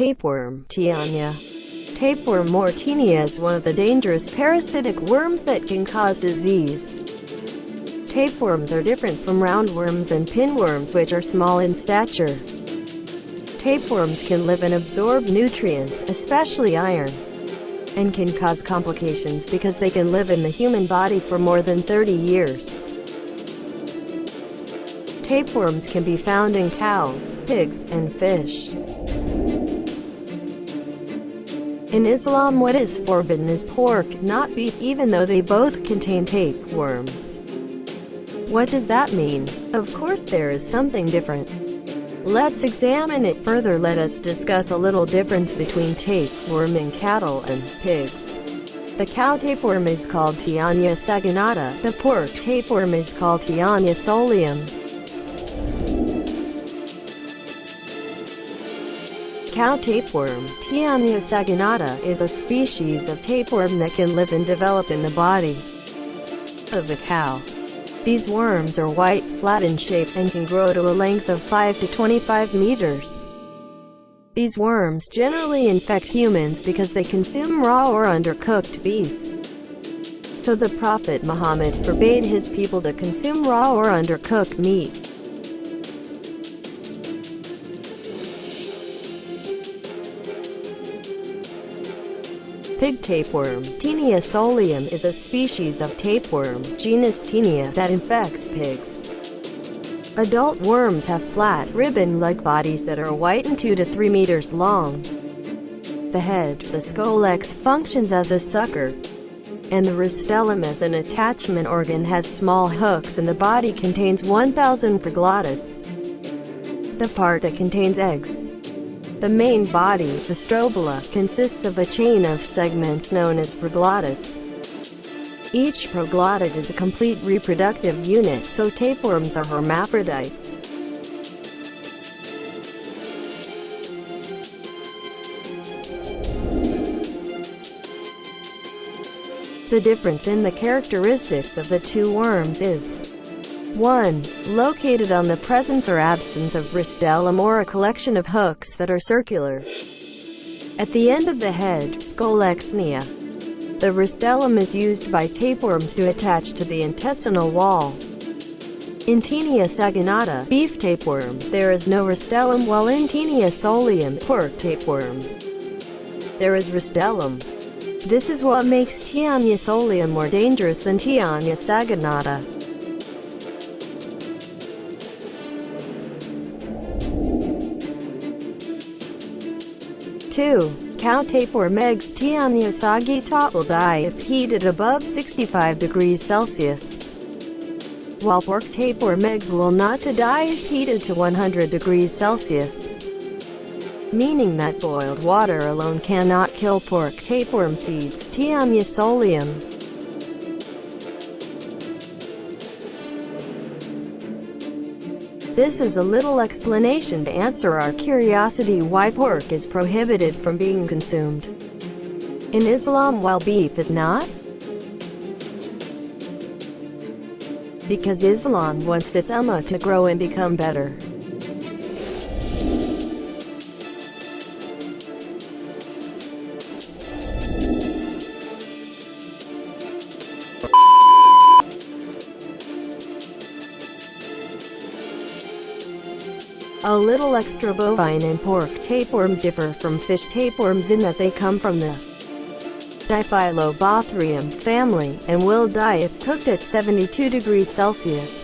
Tapeworm, Taenia. Tapeworm mortinia is one of the dangerous parasitic worms that can cause disease. Tapeworms are different from roundworms and pinworms which are small in stature. Tapeworms can live and absorb nutrients, especially iron, and can cause complications because they can live in the human body for more than 30 years. Tapeworms can be found in cows, pigs, and fish. In Islam what is forbidden is pork, not beef even though they both contain tapeworms. What does that mean? Of course there is something different. Let's examine it further let us discuss a little difference between tapeworm in cattle and pigs. The cow tapeworm is called Taenia saginata, the pork tapeworm is called Taenia solium. Cow tapeworm, Taenia saginata, is a species of tapeworm that can live and develop in the body of the cow. These worms are white, flat in shape, and can grow to a length of 5 to 25 meters. These worms generally infect humans because they consume raw or undercooked beef. So the Prophet Muhammad forbade his people to consume raw or undercooked meat. Pig tapeworm, Taenia solium is a species of tapeworm, genus Taenia, that infects pigs. Adult worms have flat, ribbon-like bodies that are white and 2 to 3 meters long. The head, the scolex, functions as a sucker, and the rostellum as an attachment organ has small hooks and the body contains 1,000 proglottids. The part that contains eggs, the main body, the strobila, consists of a chain of segments known as proglottids. Each proglottid is a complete reproductive unit, so tapeworms are hermaphrodites. The difference in the characteristics of the two worms is 1. Located on the presence or absence of rostellum or a collection of hooks that are circular. At the end of the head, scolexnia. The rostellum is used by tapeworms to attach to the intestinal wall. In Taenia saginata, beef tapeworm, there is no rostellum while in Taenia solium, pork tapeworm, there is rostellum. This is what makes Taenia solium more dangerous than Taenia saginata. 2. Cow tapeworm eggs Taenia saginata will die if heated above 65 degrees Celsius. While pork tapeworm eggs will not to die if heated to 100 degrees Celsius. Meaning that boiled water alone cannot kill pork tapeworm seeds Taenia This is a little explanation to answer our curiosity why pork is prohibited from being consumed in Islam while beef is not? Because Islam wants its ummah to grow and become better. A little extra bovine and pork tapeworms differ from fish tapeworms in that they come from the Diphyllobothrium family, and will die if cooked at 72 degrees Celsius.